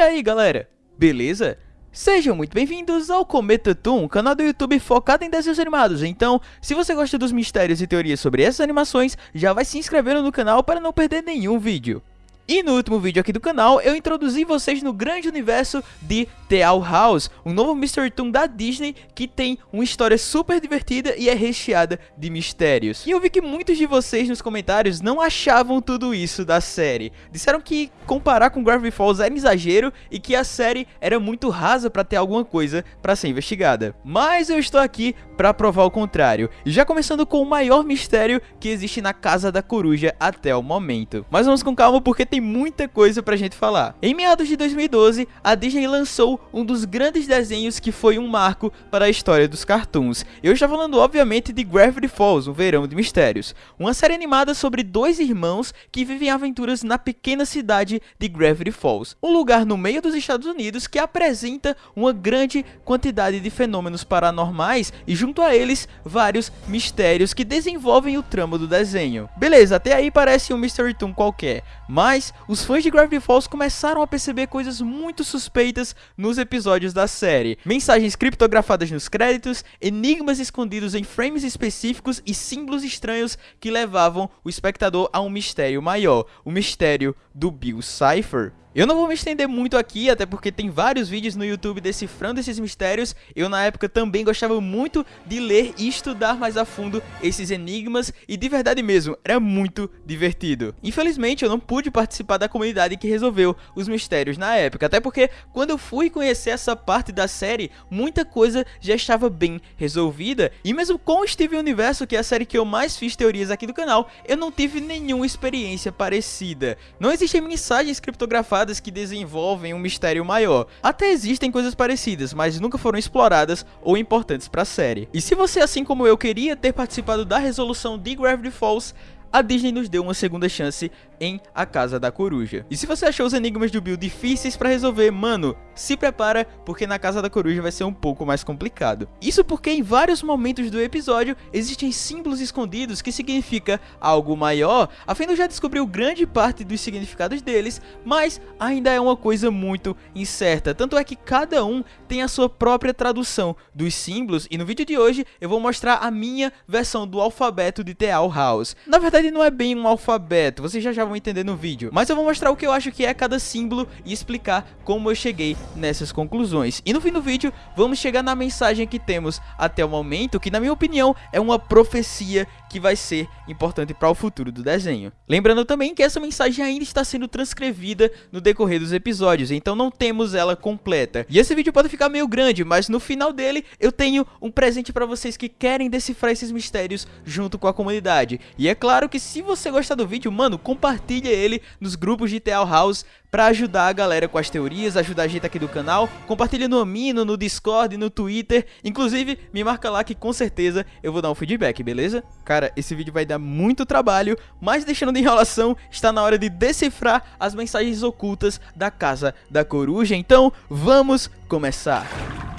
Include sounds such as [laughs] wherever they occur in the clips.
aí galera, beleza? Sejam muito bem-vindos ao Cometa Toon, canal do YouTube focado em desenhos animados. Então, se você gosta dos mistérios e teorias sobre essas animações, já vai se inscrevendo no canal para não perder nenhum vídeo. E no último vídeo aqui do canal, eu introduzi vocês no grande universo de The Owl House, um novo Mystery Toon da Disney que tem uma história super divertida e é recheada de mistérios. E eu vi que muitos de vocês nos comentários não achavam tudo isso da série. Disseram que comparar com Gravity Falls era exagero e que a série era muito rasa para ter alguma coisa para ser investigada. Mas eu estou aqui para provar o contrário. E já começando com o maior mistério que existe na Casa da Coruja até o momento. Mas vamos com calma porque tem muita coisa pra gente falar. Em meados de 2012, a Disney lançou um dos grandes desenhos que foi um marco para a história dos cartoons. Eu estou falando obviamente de Gravity Falls, um verão de mistérios. Uma série animada sobre dois irmãos que vivem aventuras na pequena cidade de Gravity Falls. Um lugar no meio dos Estados Unidos que apresenta uma grande quantidade de fenômenos paranormais e junto junto a eles vários mistérios que desenvolvem o trama do desenho. Beleza, até aí parece um Mystery Toon qualquer, mas os fãs de Gravity Falls começaram a perceber coisas muito suspeitas nos episódios da série. Mensagens criptografadas nos créditos, enigmas escondidos em frames específicos e símbolos estranhos que levavam o espectador a um mistério maior, o mistério do Bill Cipher. Eu não vou me estender muito aqui, até porque tem vários vídeos no YouTube decifrando esses mistérios. Eu na época também gostava muito de ler e estudar mais a fundo esses enigmas e de verdade mesmo, era muito divertido. Infelizmente eu não pude participar da comunidade que resolveu os mistérios na época, até porque quando eu fui conhecer essa parte da série, muita coisa já estava bem resolvida. E mesmo com Steven Universo, que é a série que eu mais fiz teorias aqui do canal, eu não tive nenhuma experiência parecida. Não existem mensagens criptografadas que desenvolvem um mistério maior. Até existem coisas parecidas, mas nunca foram exploradas ou importantes para a série. E se você, assim como eu, queria ter participado da resolução de Gravity Falls, a Disney nos deu uma segunda chance em A Casa da Coruja. E se você achou os enigmas do Bill difíceis para resolver, mano, se prepara, porque na Casa da Coruja vai ser um pouco mais complicado. Isso porque em vários momentos do episódio existem símbolos escondidos que significa algo maior. A Fendo já descobriu grande parte dos significados deles, mas ainda é uma coisa muito incerta. Tanto é que cada um tem a sua própria tradução dos símbolos e no vídeo de hoje eu vou mostrar a minha versão do alfabeto de The Owl House. Na verdade não é bem um alfabeto, vocês já já vão entender no vídeo. Mas eu vou mostrar o que eu acho que é cada símbolo e explicar como eu cheguei nessas conclusões. E no fim do vídeo, vamos chegar na mensagem que temos até o momento, que na minha opinião é uma profecia que vai ser importante para o futuro do desenho. Lembrando também que essa mensagem ainda está sendo transcrevida no decorrer dos episódios, então não temos ela completa. E esse vídeo pode ficar meio grande, mas no final dele eu tenho um presente para vocês que querem decifrar esses mistérios junto com a comunidade. E é claro que se você gostar do vídeo, mano, compartilha ele nos grupos de Teal House para ajudar a galera com as teorias, ajudar a gente aqui do canal. Compartilha no Amino, no Discord, no Twitter. Inclusive, me marca lá que com certeza eu vou dar um feedback, beleza? Cara, esse vídeo vai dar muito trabalho, mas deixando de enrolação, está na hora de decifrar as mensagens ocultas da Casa da Coruja. Então, vamos começar!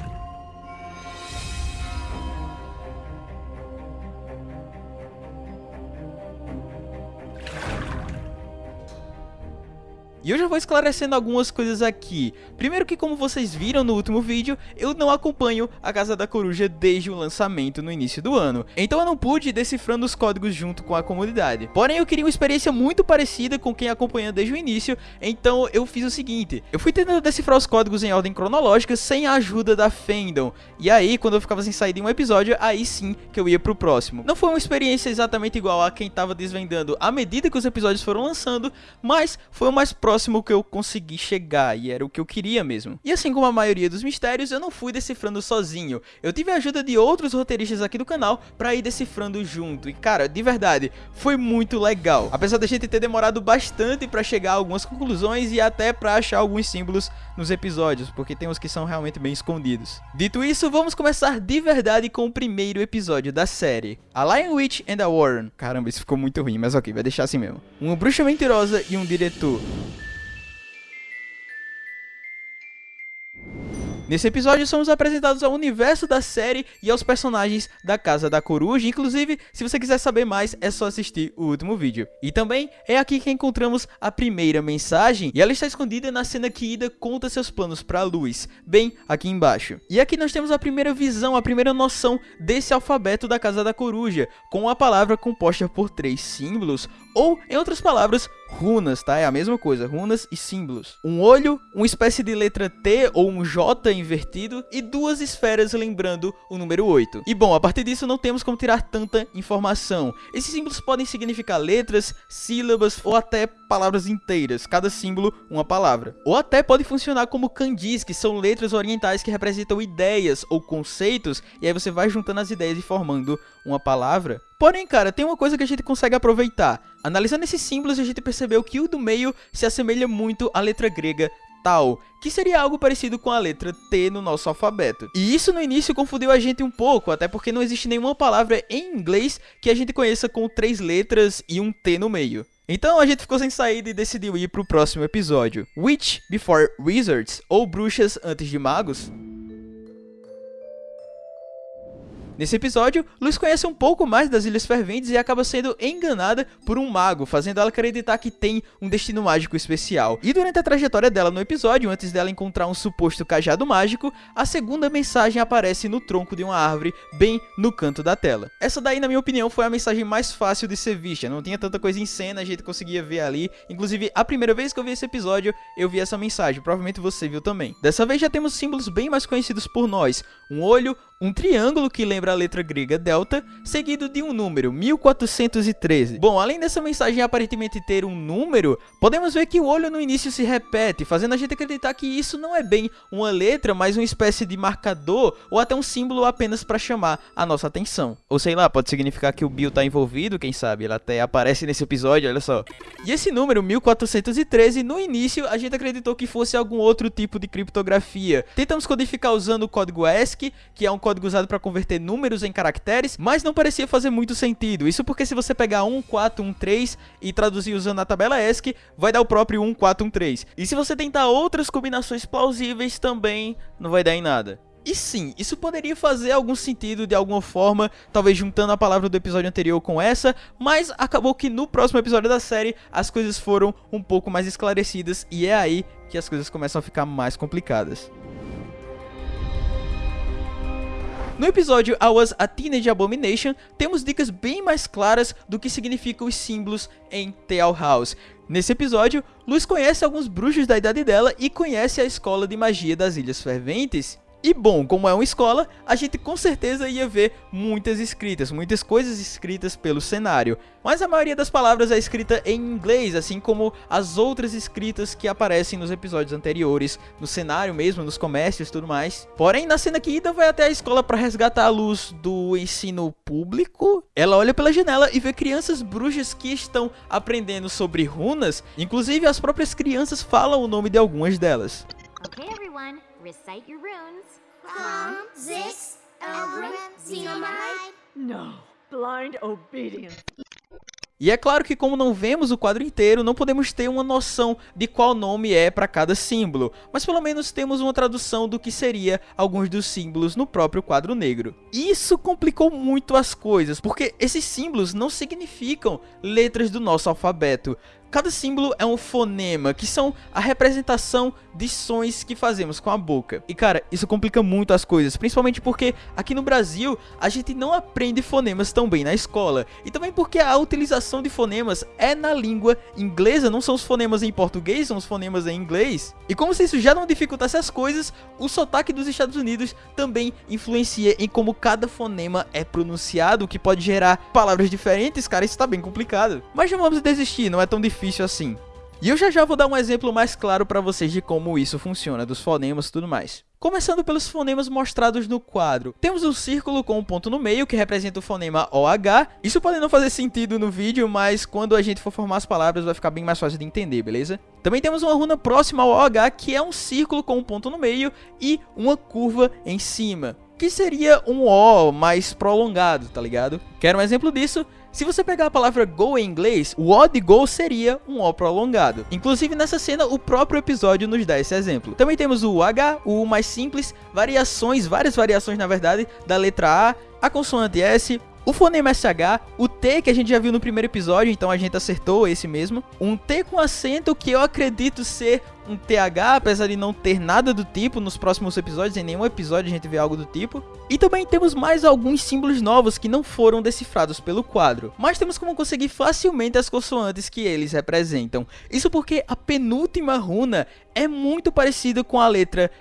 E eu já vou esclarecendo algumas coisas aqui. Primeiro que como vocês viram no último vídeo, eu não acompanho a Casa da Coruja desde o lançamento no início do ano. Então eu não pude ir decifrando os códigos junto com a comunidade. Porém eu queria uma experiência muito parecida com quem acompanha desde o início, então eu fiz o seguinte. Eu fui tentando decifrar os códigos em ordem cronológica sem a ajuda da Fandom. E aí quando eu ficava sem sair de um episódio, aí sim que eu ia pro próximo. Não foi uma experiência exatamente igual a quem tava desvendando à medida que os episódios foram lançando, mas foi o mais próximo próximo que eu consegui chegar, e era o que eu queria mesmo. E assim como a maioria dos mistérios, eu não fui decifrando sozinho. Eu tive a ajuda de outros roteiristas aqui do canal pra ir decifrando junto. E cara, de verdade, foi muito legal. Apesar da gente ter demorado bastante pra chegar a algumas conclusões e até pra achar alguns símbolos nos episódios, porque tem uns que são realmente bem escondidos. Dito isso, vamos começar de verdade com o primeiro episódio da série. A Lion Witch and a Warren. Caramba, isso ficou muito ruim, mas ok, vai deixar assim mesmo. Uma bruxa mentirosa e um diretor. Nesse episódio somos apresentados ao universo da série e aos personagens da Casa da Coruja, inclusive, se você quiser saber mais, é só assistir o último vídeo. E também é aqui que encontramos a primeira mensagem, e ela está escondida na cena que Ida conta seus planos para Luz, bem aqui embaixo. E aqui nós temos a primeira visão, a primeira noção desse alfabeto da Casa da Coruja, com a palavra composta por três símbolos, ou, em outras palavras, runas, tá? É a mesma coisa, runas e símbolos. Um olho, uma espécie de letra T ou um J invertido e duas esferas lembrando o número 8. E bom, a partir disso não temos como tirar tanta informação. Esses símbolos podem significar letras, sílabas ou até palavras inteiras, cada símbolo uma palavra. Ou até pode funcionar como kanjis, que são letras orientais que representam ideias ou conceitos, e aí você vai juntando as ideias e formando uma palavra. Porém, cara, tem uma coisa que a gente consegue aproveitar. Analisando esses símbolos, a gente percebeu que o do meio se assemelha muito à letra grega Tau, que seria algo parecido com a letra T no nosso alfabeto. E isso no início confundiu a gente um pouco, até porque não existe nenhuma palavra em inglês que a gente conheça com três letras e um T no meio. Então a gente ficou sem saída e decidiu ir pro próximo episódio. Witch Before Wizards, ou Bruxas Antes de Magos. Nesse episódio, Luz conhece um pouco mais das Ilhas Ferventes e acaba sendo enganada por um mago, fazendo ela acreditar que tem um destino mágico especial. E durante a trajetória dela no episódio, antes dela encontrar um suposto cajado mágico, a segunda mensagem aparece no tronco de uma árvore, bem no canto da tela. Essa daí, na minha opinião, foi a mensagem mais fácil de ser vista, não tinha tanta coisa em cena, a gente conseguia ver ali. Inclusive, a primeira vez que eu vi esse episódio, eu vi essa mensagem, provavelmente você viu também. Dessa vez já temos símbolos bem mais conhecidos por nós, um olho, um triângulo que lembra a letra grega delta, seguido de um número, 1413. Bom, além dessa mensagem aparentemente ter um número, podemos ver que o olho no início se repete, fazendo a gente acreditar que isso não é bem uma letra, mas uma espécie de marcador ou até um símbolo apenas para chamar a nossa atenção. Ou sei lá, pode significar que o Bill tá envolvido, quem sabe, ele até aparece nesse episódio, olha só. E esse número, 1413, no início a gente acreditou que fosse algum outro tipo de criptografia. Tentamos codificar usando o código ASCII, que é um código usado para converter números em caracteres, mas não parecia fazer muito sentido. Isso porque se você pegar 1413 e traduzir usando a tabela ASCII, vai dar o próprio 1413. E se você tentar outras combinações plausíveis também, não vai dar em nada. E sim, isso poderia fazer algum sentido de alguma forma, talvez juntando a palavra do episódio anterior com essa, mas acabou que no próximo episódio da série as coisas foram um pouco mais esclarecidas e é aí que as coisas começam a ficar mais complicadas. No episódio I Was a Teenage Abomination, temos dicas bem mais claras do que significam os símbolos em Tale House. Nesse episódio, Luz conhece alguns bruxos da idade dela e conhece a escola de magia das Ilhas Ferventes, e bom, como é uma escola, a gente com certeza ia ver muitas escritas, muitas coisas escritas pelo cenário. Mas a maioria das palavras é escrita em inglês, assim como as outras escritas que aparecem nos episódios anteriores, no cenário mesmo, nos comércios e tudo mais. Porém, na cena que Ida vai até a escola para resgatar a luz do ensino público, ela olha pela janela e vê crianças bruxas que estão aprendendo sobre runas, inclusive as próprias crianças falam o nome de algumas delas. Recite your runes. Zix, Elgrim? No, blind obedience. E é claro que como não vemos o quadro inteiro, não podemos ter uma noção de qual nome é para cada símbolo, mas pelo menos temos uma tradução do que seria alguns dos símbolos no próprio quadro negro. Isso complicou muito as coisas, porque esses símbolos não significam letras do nosso alfabeto, Cada símbolo é um fonema, que são a representação de sons que fazemos com a boca. E cara, isso complica muito as coisas, principalmente porque aqui no Brasil a gente não aprende fonemas tão bem na escola. E também porque a utilização de fonemas é na língua inglesa, não são os fonemas em português, são os fonemas em inglês. E como se isso já não dificultasse as coisas, o sotaque dos Estados Unidos também influencia em como cada fonema é pronunciado, o que pode gerar palavras diferentes, cara, isso tá bem complicado. Mas não vamos desistir, não é tão difícil difícil assim. E eu já já vou dar um exemplo mais claro para vocês de como isso funciona, dos fonemas e tudo mais. Começando pelos fonemas mostrados no quadro. Temos um círculo com um ponto no meio que representa o fonema OH. Isso pode não fazer sentido no vídeo, mas quando a gente for formar as palavras vai ficar bem mais fácil de entender, beleza? Também temos uma runa próxima ao OH que é um círculo com um ponto no meio e uma curva em cima. Que seria um O mais prolongado, tá ligado? Quer um exemplo disso? Se você pegar a palavra go em inglês, o O de go seria um O prolongado. Inclusive nessa cena, o próprio episódio nos dá esse exemplo. Também temos o H, o mais simples, variações, várias variações na verdade, da letra A, a consoante S, o fonema SH, o T que a gente já viu no primeiro episódio, então a gente acertou esse mesmo. Um T com acento que eu acredito ser um TH, apesar de não ter nada do tipo nos próximos episódios, em nenhum episódio a gente vê algo do tipo. E também temos mais alguns símbolos novos que não foram decifrados pelo quadro, mas temos como conseguir facilmente as consoantes que eles representam. Isso porque a penúltima runa é muito parecida com a letra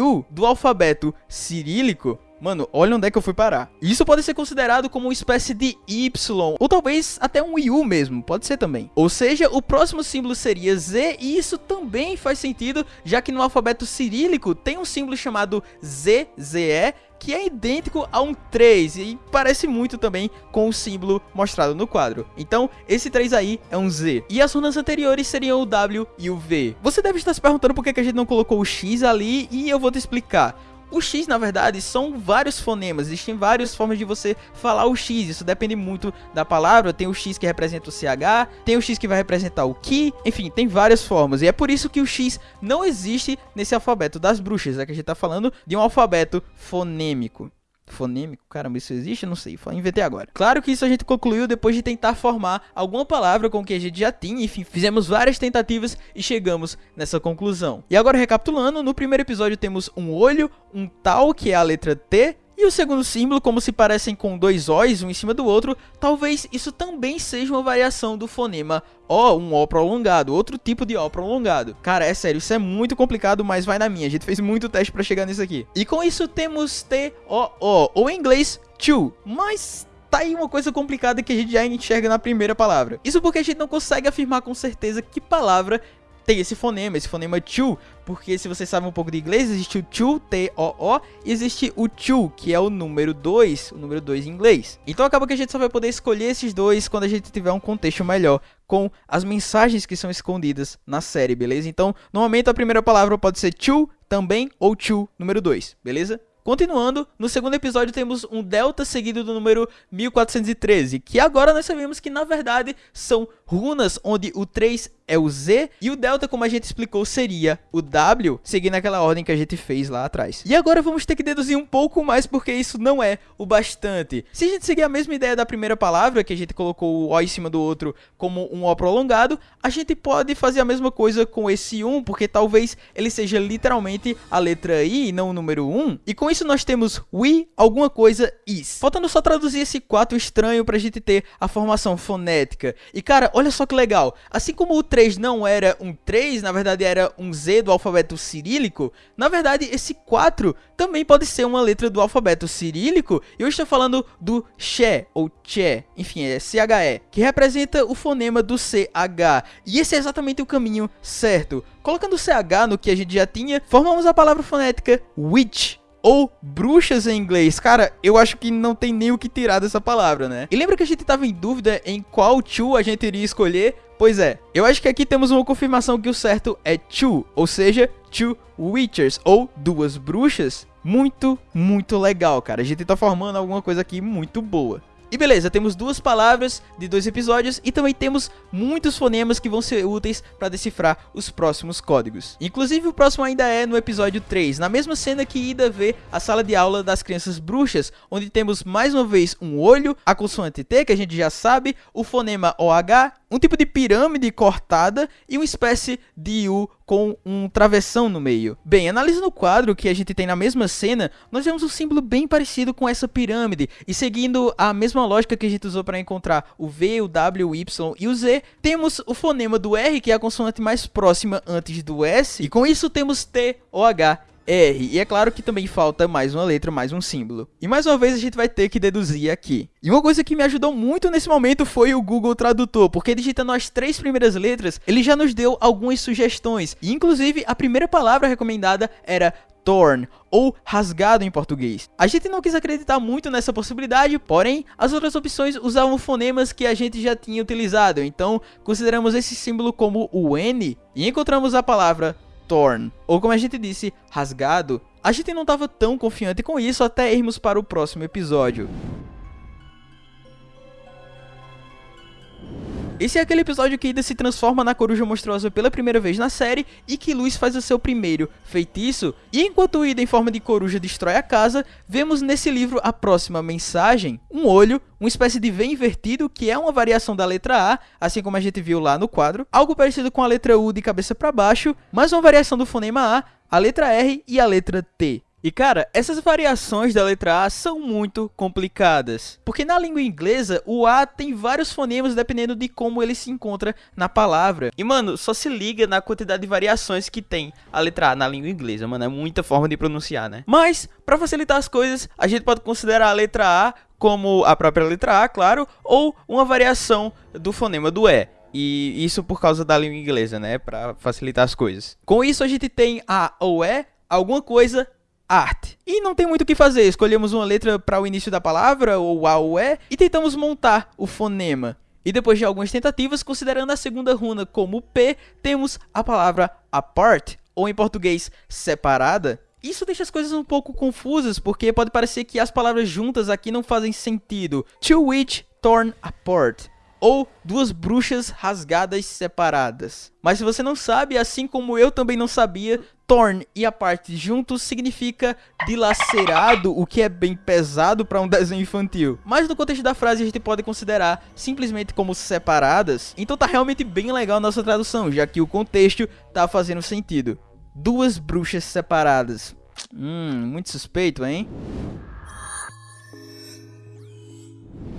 U do alfabeto cirílico, Mano, olha onde é que eu fui parar. Isso pode ser considerado como uma espécie de Y, ou talvez até um U mesmo, pode ser também. Ou seja, o próximo símbolo seria Z, e isso também faz sentido, já que no alfabeto cirílico tem um símbolo chamado ZZE, que é idêntico a um 3 e parece muito também com o símbolo mostrado no quadro. Então, esse 3 aí é um Z. E as runas anteriores seriam o W e o V. Você deve estar se perguntando por que a gente não colocou o X ali e eu vou te explicar. O X, na verdade, são vários fonemas, existem várias formas de você falar o X, isso depende muito da palavra, tem o X que representa o CH, tem o X que vai representar o Ki, enfim, tem várias formas, e é por isso que o X não existe nesse alfabeto das bruxas, é que a gente tá falando de um alfabeto fonêmico fonêmico, caramba, isso existe? Não sei, inventei agora. Claro que isso a gente concluiu depois de tentar formar alguma palavra com que a gente já tinha, enfim, fizemos várias tentativas e chegamos nessa conclusão. E agora recapitulando, no primeiro episódio temos um olho, um tal, que é a letra T, e o segundo símbolo, como se parecem com dois O's um em cima do outro, talvez isso também seja uma variação do fonema O, um O prolongado, outro tipo de O prolongado. Cara, é sério, isso é muito complicado, mas vai na minha, a gente fez muito teste pra chegar nisso aqui. E com isso temos T-O-O, ou em inglês, to, mas tá aí uma coisa complicada que a gente já enxerga na primeira palavra. Isso porque a gente não consegue afirmar com certeza que palavra tem esse fonema, esse fonema to, porque se vocês sabem um pouco de inglês, existe o to, T-O-O, e existe o to, que é o número 2, o número 2 em inglês. Então acaba que a gente só vai poder escolher esses dois quando a gente tiver um contexto melhor com as mensagens que são escondidas na série, beleza? Então, no momento a primeira palavra pode ser to também ou to número 2, beleza? Continuando, no segundo episódio temos um delta seguido do número 1413, que agora nós sabemos que na verdade são runas onde o 3 é o Z e o delta, como a gente explicou, seria o W, seguindo aquela ordem que a gente fez lá atrás. E agora vamos ter que deduzir um pouco mais porque isso não é o bastante. Se a gente seguir a mesma ideia da primeira palavra, que a gente colocou o O em cima do outro como um O prolongado, a gente pode fazer a mesma coisa com esse 1, porque talvez ele seja literalmente a letra I e não o número 1. E com isso nós temos we, alguma coisa, is. Faltando só traduzir esse 4 estranho pra gente ter a formação fonética. E cara, olha só que legal, assim como o 3 não era um 3, na verdade era um Z do alfabeto cirílico, na verdade esse 4 também pode ser uma letra do alfabeto cirílico, e eu estou falando do Che, ou Che, enfim, é CHE, que representa o fonema do CH, e esse é exatamente o caminho certo. Colocando o CH no que a gente já tinha, formamos a palavra fonética witch, ou bruxas em inglês. Cara, eu acho que não tem nem o que tirar dessa palavra, né? E lembra que a gente tava em dúvida em qual two a gente iria escolher? Pois é, eu acho que aqui temos uma confirmação que o certo é two, ou seja, two witchers, ou duas bruxas. Muito, muito legal, cara. A gente tá formando alguma coisa aqui muito boa. E beleza, temos duas palavras de dois episódios e também temos muitos fonemas que vão ser úteis para decifrar os próximos códigos. Inclusive o próximo ainda é no episódio 3, na mesma cena que Ida vê a sala de aula das crianças bruxas, onde temos mais uma vez um olho, a consoante T que a gente já sabe, o fonema OH, um tipo de pirâmide cortada e uma espécie de U com um travessão no meio. Bem, analisando o quadro que a gente tem na mesma cena, nós vemos um símbolo bem parecido com essa pirâmide, e seguindo a mesma lógica que a gente usou para encontrar o V, o W, o Y e o Z, temos o fonema do R, que é a consoante mais próxima antes do S, e com isso temos T, O, H R. E é claro que também falta mais uma letra, mais um símbolo. E mais uma vez a gente vai ter que deduzir aqui. E uma coisa que me ajudou muito nesse momento foi o Google Tradutor, porque digitando as três primeiras letras, ele já nos deu algumas sugestões. E inclusive a primeira palavra recomendada era torn, ou rasgado em português. A gente não quis acreditar muito nessa possibilidade, porém, as outras opções usavam fonemas que a gente já tinha utilizado, então consideramos esse símbolo como o N e encontramos a palavra torn, ou como a gente disse, rasgado, a gente não estava tão confiante com isso até irmos para o próximo episódio. Esse é aquele episódio que Ida se transforma na coruja monstruosa pela primeira vez na série e que Luz faz o seu primeiro feitiço. E enquanto Ida em forma de coruja destrói a casa, vemos nesse livro a próxima mensagem, um olho, uma espécie de V invertido que é uma variação da letra A, assim como a gente viu lá no quadro, algo parecido com a letra U de cabeça para baixo, mas uma variação do fonema A, a letra R e a letra T. E cara, essas variações da letra A são muito complicadas, porque na língua inglesa o A tem vários fonemas dependendo de como ele se encontra na palavra. E mano, só se liga na quantidade de variações que tem a letra A na língua inglesa, mano, é muita forma de pronunciar, né? Mas, para facilitar as coisas, a gente pode considerar a letra A como a própria letra A, claro, ou uma variação do fonema do E. E isso por causa da língua inglesa, né? Para facilitar as coisas. Com isso, a gente tem A ou E, alguma coisa art. E não tem muito o que fazer, escolhemos uma letra para o início da palavra, ou A ou E, e tentamos montar o fonema. E depois de algumas tentativas, considerando a segunda runa como P, temos a palavra apart, ou em português, separada. Isso deixa as coisas um pouco confusas, porque pode parecer que as palavras juntas aqui não fazem sentido. To which torn apart ou duas bruxas rasgadas separadas. Mas se você não sabe, assim como eu também não sabia, torn e a parte juntos significa dilacerado, o que é bem pesado para um [laughs] desenho infantil. Mas no contexto da frase a gente pode considerar simplesmente como separadas. Então tá realmente bem legal a nossa tradução, já que o contexto tá fazendo sentido. Duas bruxas separadas. Hum, muito suspeito, hein?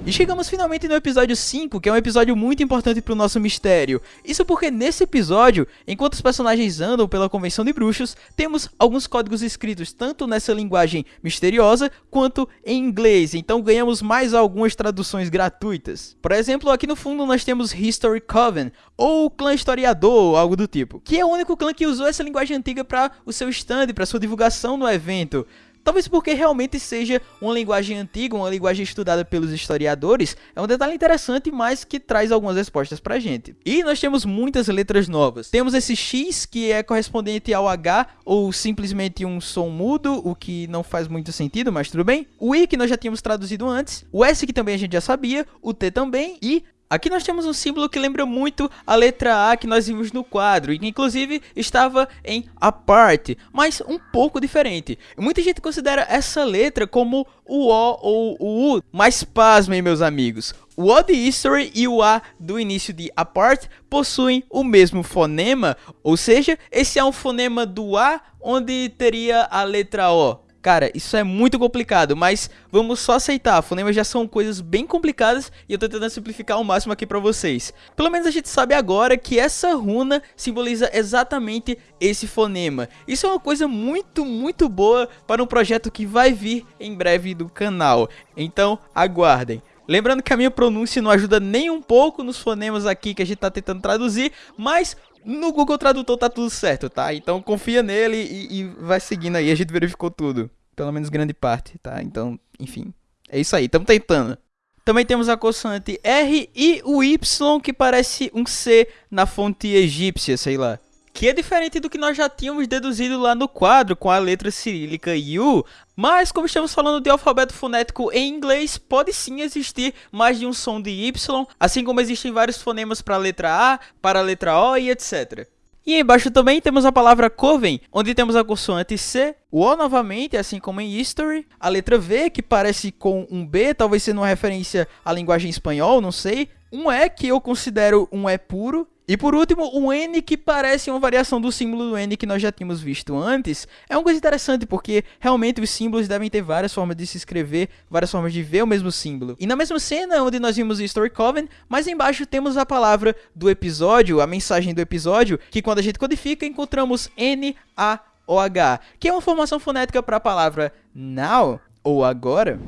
E chegamos finalmente no episódio 5, que é um episódio muito importante para o nosso mistério. Isso porque nesse episódio, enquanto os personagens andam pela convenção de bruxos, temos alguns códigos escritos tanto nessa linguagem misteriosa quanto em inglês, então ganhamos mais algumas traduções gratuitas. Por exemplo, aqui no fundo nós temos History Coven, ou Clã Historiador, ou algo do tipo, que é o único clã que usou essa linguagem antiga para o seu stand, para sua divulgação no evento. Talvez porque realmente seja uma linguagem antiga, uma linguagem estudada pelos historiadores, é um detalhe interessante, mas que traz algumas respostas pra gente. E nós temos muitas letras novas. Temos esse X, que é correspondente ao H, ou simplesmente um som mudo, o que não faz muito sentido, mas tudo bem. O I, que nós já tínhamos traduzido antes. O S, que também a gente já sabia. O T também. E Aqui nós temos um símbolo que lembra muito a letra A que nós vimos no quadro e que inclusive estava em apart, mas um pouco diferente. Muita gente considera essa letra como o O ou o U, mas pasmem meus amigos. O O de history e o A do início de apart possuem o mesmo fonema, ou seja, esse é um fonema do A onde teria a letra O. Cara, isso é muito complicado, mas vamos só aceitar. Fonemas já são coisas bem complicadas e eu tô tentando simplificar ao máximo aqui pra vocês. Pelo menos a gente sabe agora que essa runa simboliza exatamente esse fonema. Isso é uma coisa muito, muito boa para um projeto que vai vir em breve do canal. Então, aguardem. Lembrando que a minha pronúncia não ajuda nem um pouco nos fonemas aqui que a gente tá tentando traduzir, mas no Google Tradutor tá tudo certo, tá? Então confia nele e, e vai seguindo aí, a gente verificou tudo. Pelo menos grande parte, tá? Então, enfim, é isso aí, estamos tentando. Também temos a consoante R e o Y, que parece um C na fonte egípcia, sei lá que é diferente do que nós já tínhamos deduzido lá no quadro com a letra cirílica U, mas como estamos falando de alfabeto fonético em inglês, pode sim existir mais de um som de Y, assim como existem vários fonemas para a letra A, para a letra O e etc. E embaixo também temos a palavra coven, onde temos a consoante C, o O novamente, assim como em history, a letra V, que parece com um B, talvez sendo uma referência à linguagem espanhol, não sei, um E que eu considero um E puro, e por último, o N que parece uma variação do símbolo do N que nós já tínhamos visto antes. É uma coisa interessante porque realmente os símbolos devem ter várias formas de se escrever, várias formas de ver o mesmo símbolo. E na mesma cena onde nós vimos o Story Coven, mais embaixo temos a palavra do episódio, a mensagem do episódio, que quando a gente codifica encontramos N-A-O-H, que é uma formação fonética para a palavra now ou agora.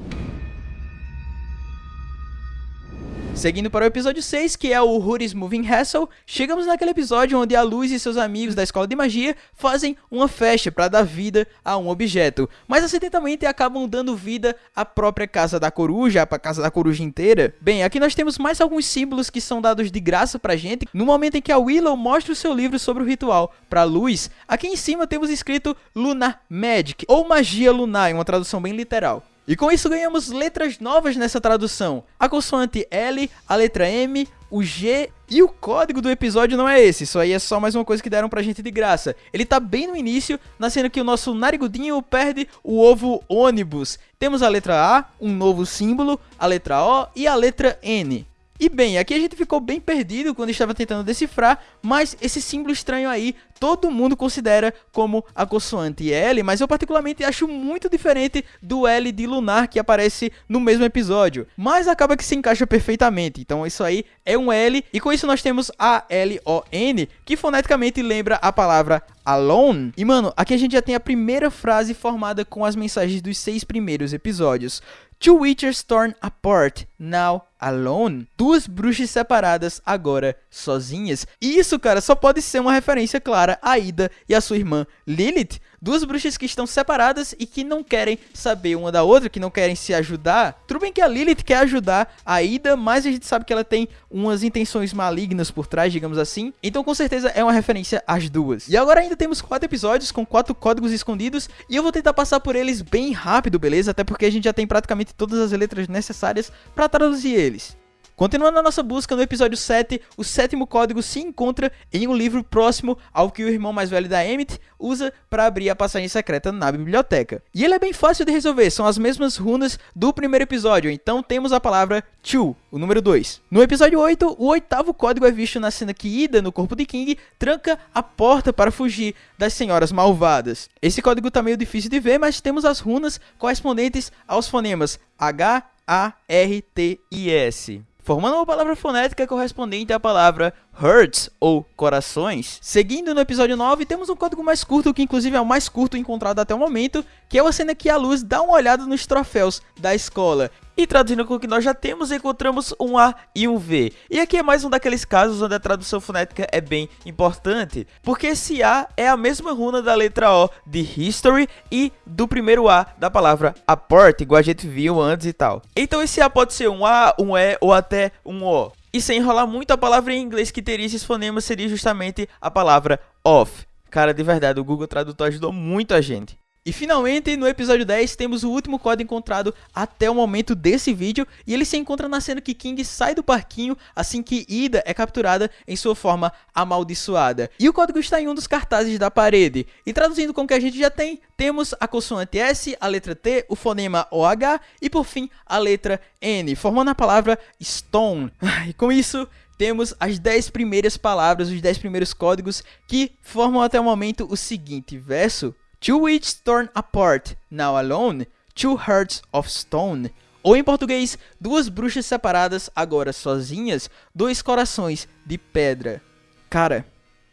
Seguindo para o episódio 6, que é o Hoodie's Moving Hassle, chegamos naquele episódio onde a Luz e seus amigos da escola de magia fazem uma festa para dar vida a um objeto, mas acidentalmente acabam dando vida à própria casa da coruja, a casa da coruja inteira. Bem, aqui nós temos mais alguns símbolos que são dados de graça pra gente, no momento em que a Willow mostra o seu livro sobre o ritual para Luz. Aqui em cima temos escrito Lunar Magic, ou Magia Lunar, em uma tradução bem literal. E com isso ganhamos letras novas nessa tradução. A consoante L, a letra M, o G E o código do episódio não é esse, isso aí é só mais uma coisa que deram pra gente de graça. Ele tá bem no início, na cena que o nosso narigudinho perde o ovo ônibus. Temos a letra A, um novo símbolo, a letra O e a letra N. E bem, aqui a gente ficou bem perdido quando estava tentando decifrar, mas esse símbolo estranho aí todo mundo considera como a consoante L, mas eu particularmente acho muito diferente do L de lunar que aparece no mesmo episódio. Mas acaba que se encaixa perfeitamente, então isso aí é um L, e com isso nós temos a L-O-N, que foneticamente lembra a palavra alone. E mano, aqui a gente já tem a primeira frase formada com as mensagens dos seis primeiros episódios. Two witches torn apart, now alone. Duas bruxas separadas, agora sozinhas. E isso, cara, só pode ser uma referência clara a Ida e a sua irmã Lilith, Duas bruxas que estão separadas e que não querem saber uma da outra, que não querem se ajudar. Tudo bem que a Lilith quer ajudar a Ida, mas a gente sabe que ela tem umas intenções malignas por trás, digamos assim. Então com certeza é uma referência às duas. E agora ainda temos quatro episódios com quatro códigos escondidos e eu vou tentar passar por eles bem rápido, beleza? Até porque a gente já tem praticamente todas as letras necessárias para traduzir eles. Continuando a nossa busca, no episódio 7, o sétimo código se encontra em um livro próximo ao que o irmão mais velho da Emmett usa para abrir a passagem secreta na biblioteca. E ele é bem fácil de resolver, são as mesmas runas do primeiro episódio, então temos a palavra Chu, o número 2. No episódio 8, o oitavo código é visto na cena que Ida, no corpo de King, tranca a porta para fugir das senhoras malvadas. Esse código tá meio difícil de ver, mas temos as runas correspondentes aos fonemas H, A, R, T e S formando uma palavra fonética correspondente à palavra hearts ou corações. Seguindo no episódio 9, temos um código mais curto, que inclusive é o mais curto encontrado até o momento, que é uma cena que a Luz dá uma olhada nos troféus da escola. E traduzindo com o que nós já temos, encontramos um A e um V. E aqui é mais um daqueles casos onde a tradução fonética é bem importante, porque esse A é a mesma runa da letra O de History e do primeiro A da palavra aport, igual a gente viu antes e tal. Então esse A pode ser um A, um E ou até um O. E sem enrolar muito, a palavra em inglês que teria esses fonemas seria justamente a palavra off. Cara, de verdade, o Google Tradutor ajudou muito a gente. E finalmente, no episódio 10, temos o último código encontrado até o momento desse vídeo, e ele se encontra na cena que King sai do parquinho assim que Ida é capturada em sua forma amaldiçoada. E o código está em um dos cartazes da parede. E traduzindo com o que a gente já tem, temos a consoante S, a letra T, o fonema OH e por fim a letra N, formando a palavra Stone. [laughs] E com isso, temos as 10 primeiras palavras, os 10 primeiros códigos que formam até o momento o seguinte verso Two wits torn apart, now alone, two hearts of stone. Ou em português, duas bruxas separadas, agora sozinhas, dois corações de pedra. Cara,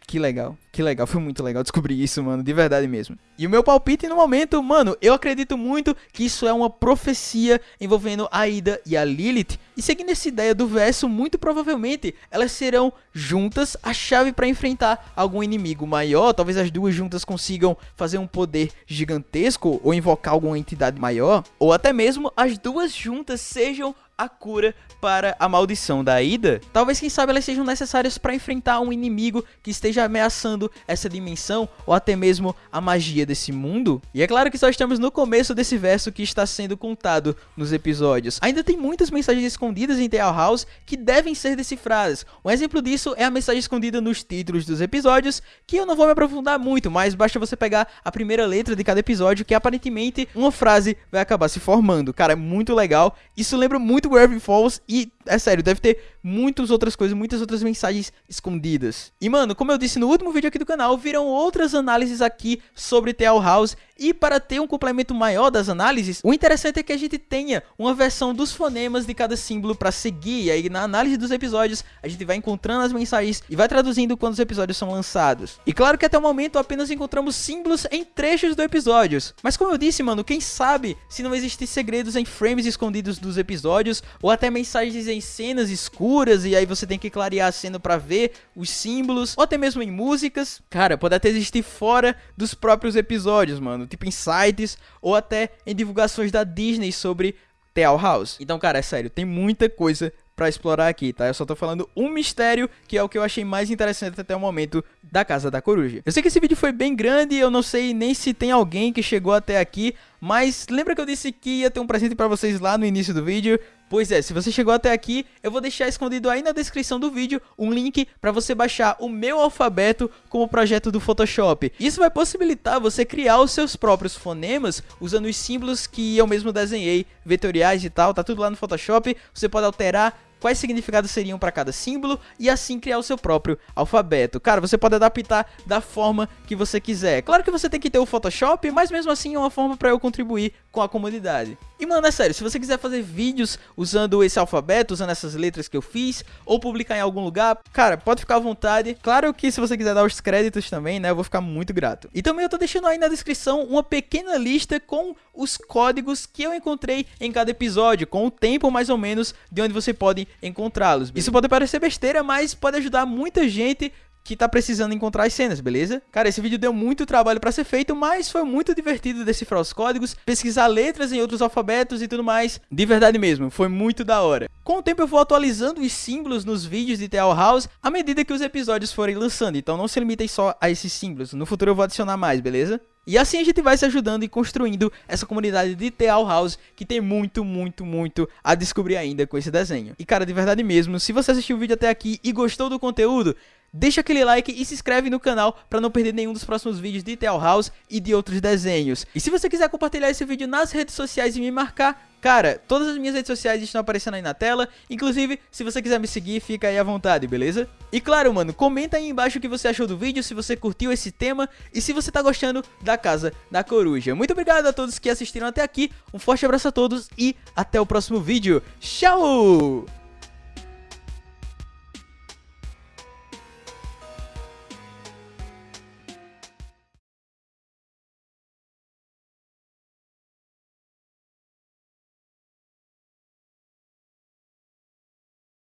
que legal, que legal, foi muito legal descobrir isso, mano, de verdade mesmo. E o meu palpite no momento, mano, eu acredito muito que isso é uma profecia envolvendo a Ida e a Lilith. E seguindo essa ideia do verso, muito provavelmente elas serão juntas a chave para enfrentar algum inimigo maior. Talvez as duas juntas consigam fazer um poder gigantesco ou invocar alguma entidade maior. Ou até mesmo as duas juntas sejam a cura para a maldição da Ida. Talvez, quem sabe, elas sejam necessárias para enfrentar um inimigo que esteja ameaçando essa dimensão ou até mesmo a magia desse mundo. E é claro que só estamos no começo desse verso que está sendo contado nos episódios. Ainda tem muitas mensagens escondidas em Tale House que devem ser decifradas. Um exemplo disso é a mensagem escondida nos títulos dos episódios, que eu não vou me aprofundar muito, mas basta você pegar a primeira letra de cada episódio que aparentemente uma frase vai acabar se formando. Cara, é muito legal. Isso lembra muito muito Gravity Falls e, é sério, deve ter muitas outras coisas, muitas outras mensagens escondidas. E, mano, como eu disse no último vídeo aqui do canal, viram outras análises aqui sobre Tale House e para ter um complemento maior das análises, o interessante é que a gente tenha uma versão dos fonemas de cada símbolo para seguir. E aí na análise dos episódios, a gente vai encontrando as mensagens e vai traduzindo quando os episódios são lançados. E claro que até o momento apenas encontramos símbolos em trechos do episódios. Mas como eu disse, mano, quem sabe se não existem segredos em frames escondidos dos episódios ou até mensagens em cenas escuras e aí você tem que clarear a cena para ver os símbolos, ou até mesmo em músicas. Cara, pode até existir fora dos próprios episódios, mano tipo em sites ou até em divulgações da Disney sobre Tale House. Então, cara, é sério, tem muita coisa para explorar aqui, tá? Eu só tô falando um mistério que é o que eu achei mais interessante até o momento da Casa da Coruja. Eu sei que esse vídeo foi bem grande, eu não sei nem se tem alguém que chegou até aqui, Mas lembra que eu disse que ia ter um presente pra vocês lá no início do vídeo? Pois é, se você chegou até aqui, eu vou deixar escondido aí na descrição do vídeo um link para você baixar o meu alfabeto como projeto do Photoshop. Isso vai possibilitar você criar os seus próprios fonemas usando os símbolos que eu mesmo desenhei, vetoriais e tal, tá tudo lá no Photoshop. Você pode alterar quais significados seriam para cada símbolo e assim criar o seu próprio alfabeto. Cara, você pode adaptar da forma que você quiser. Claro que você tem que ter o Photoshop, mas mesmo assim é uma forma para eu contribuir com a comunidade. E mano, é sério, se você quiser fazer vídeos usando esse alfabeto, usando essas letras que eu fiz, ou publicar em algum lugar, cara, pode ficar à vontade. Claro que se você quiser dar os créditos também, né, eu vou ficar muito grato. E também eu tô deixando aí na descrição uma pequena lista com os códigos que eu encontrei em cada episódio, com o tempo mais ou menos de onde você pode encontrá-los. Isso pode parecer besteira, mas pode ajudar muita gente que tá precisando encontrar as cenas, beleza? Cara, esse vídeo deu muito trabalho para ser feito, mas foi muito divertido decifrar os códigos, pesquisar letras em outros alfabetos e tudo mais. De verdade mesmo, foi muito da hora. Com o tempo eu vou atualizando os símbolos nos vídeos de Tale House à medida que os episódios forem lançando, então não se limitem só a esses símbolos, no futuro eu vou adicionar mais, beleza? E assim a gente vai se ajudando e construindo essa comunidade de Teal House que tem muito, muito, muito a descobrir ainda com esse desenho. E cara, de verdade mesmo, se você assistiu o vídeo até aqui e gostou do conteúdo, deixa aquele like e se inscreve no canal para não perder nenhum dos próximos vídeos de Teal House e de outros desenhos. E se você quiser compartilhar esse vídeo nas redes sociais e me marcar, Cara, todas as minhas redes sociais estão aparecendo aí na tela, inclusive, se você quiser me seguir, fica aí à vontade, beleza? E claro, mano, comenta aí embaixo o que você achou do vídeo, se você curtiu esse tema e se você tá gostando da Casa da Coruja. Muito obrigado a todos que assistiram até aqui, um forte abraço a todos e até o próximo vídeo. Tchau!